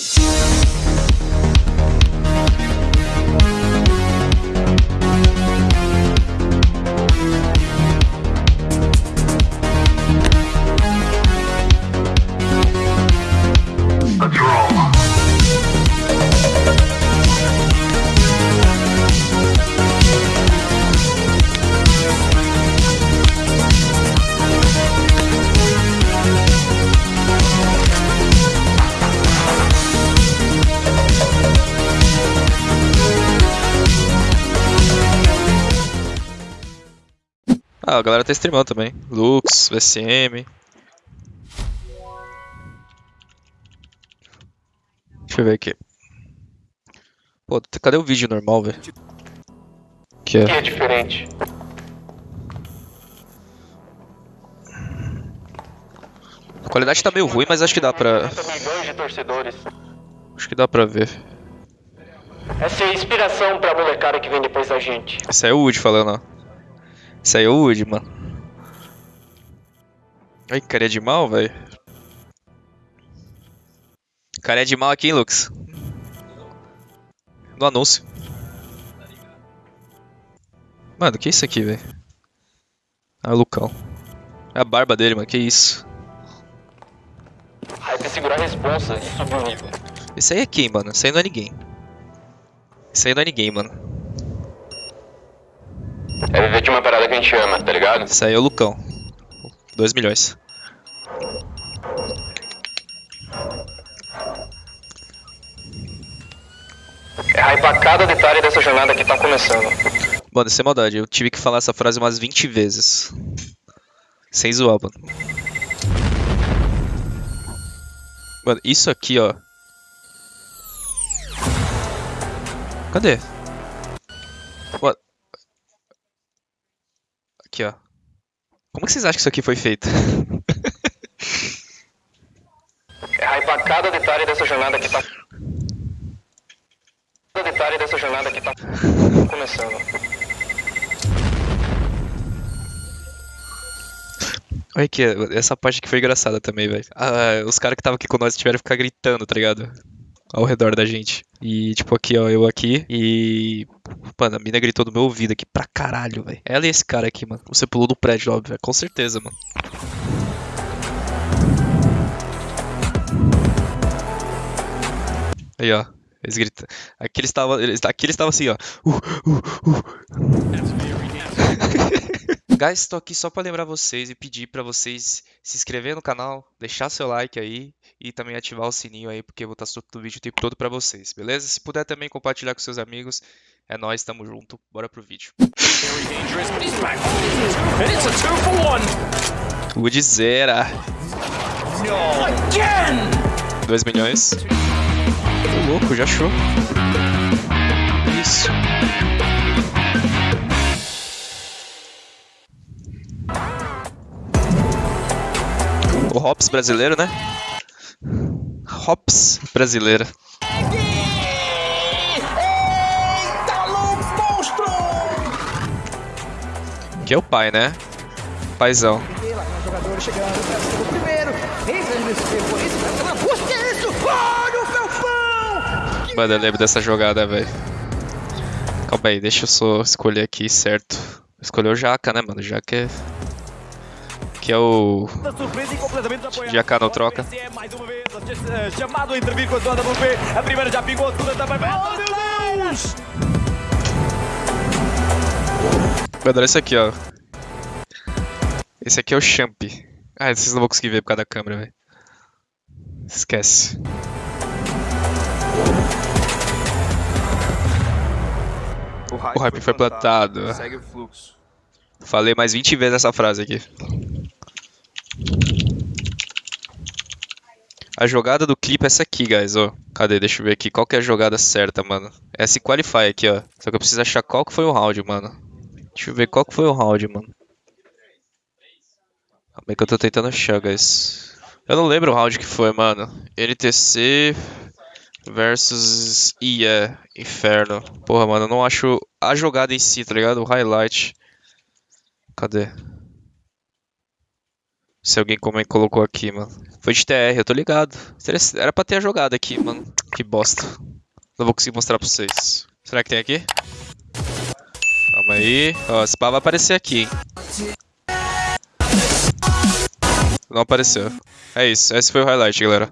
Ah, a galera tá streamando também. Lux, VCM. Deixa eu ver aqui. Pô, cadê o vídeo normal, velho? Que que é. é diferente. A qualidade tá meio ruim, mas acho que dá pra. 80 milhões de torcedores. Acho que dá pra ver. Essa é a inspiração pra molecada que vem depois da gente. Esse aí é o Wood falando, ó. Esse aí é o Wood, mano. Ai, carinha de mal, velho. Carinha de mal aqui, hein, Lux? No anúncio. Mano, que é isso aqui, velho? Ah, o Lucão. É a barba dele, mano, que isso? Hype segurar a responsa e subir o nível. Esse aí é quem, mano? Esse aí não é ninguém. Esse aí não é ninguém, mano. É viver de uma parada que a gente ama, tá ligado? Esse aí é o Lucão. 2 milhões. É hypar cada detalhe dessa jornada que tá começando. Mano, sem maldade, eu tive que falar essa frase umas 20 vezes. Sem zoar, mano. Mano, isso aqui, ó. Cadê? What? Aqui, ó. Como que vocês acham que isso aqui foi feito? É hypar cada detalhe dessa jornada que tá. Cada detalhe dessa jornada que tá começando. Olha aqui, essa parte que foi engraçada também, velho. Ah, os caras que estavam aqui com nós tiveram que ficar gritando, tá ligado? Ao redor da gente. E, tipo, aqui, ó, eu aqui. E. Mano, a mina gritou no meu ouvido aqui pra caralho, velho. Ela e esse cara aqui, mano. Você pulou no prédio, óbvio, velho. Com certeza, mano. Aí, ó. Eles gritam. Aqui eles estavam. Aqui eles estavam assim, ó. Uh, uh, uh. Guys, estou aqui só para lembrar vocês e pedir para vocês se inscrever no canal, deixar seu like aí e também ativar o sininho aí, porque eu vou estar soltando vídeo o tempo todo para vocês, beleza? Se puder também compartilhar com seus amigos, é nóis, tamo junto, bora pro vídeo. Very dangerous, but he's back. And it's a two for one. Wood zera, No. Again! 2 milhões. Tô louco, já achou. O Hops brasileiro, né? Hops brasileira. Que é o pai, né? Paizão. É! Mano, eu lembro dessa jogada, velho. Calma aí, deixa eu só escolher aqui certo. Escolheu o Jaca, né, mano? Jaca é. Que é o. troca. É vez eh, chamado a intervir com a zona do B. A primeira já pingou, a segunda também. Oh, meu Deus! Olha esse aqui, ó. Esse aqui é o Champ. Ah, vocês não vão conseguir ver por causa da câmera, velho. Esquece. O hype foi plantado. Segue o fluxo. Falei mais 20 vezes essa frase aqui. A jogada do clipe é essa aqui, guys, ó. Cadê? Deixa eu ver aqui. Qual que é a jogada certa, mano? É esse Qualify aqui, ó. Só que eu preciso achar qual que foi o round, mano. Deixa eu ver qual que foi o round, mano. Calma aí que eu tô tentando achar, guys. Eu não lembro o round que foi, mano. NTC versus IA Inferno. Porra, mano, eu não acho a jogada em si, tá ligado? O highlight. Cadê? Se alguém como colocou aqui, mano. Foi de TR, eu tô ligado. Era pra ter a jogada aqui, mano. Que bosta. Não vou conseguir mostrar pra vocês. Será que tem aqui? Calma aí. Ó, esse pá vai aparecer aqui, hein. Não apareceu. É isso, esse foi o highlight, galera.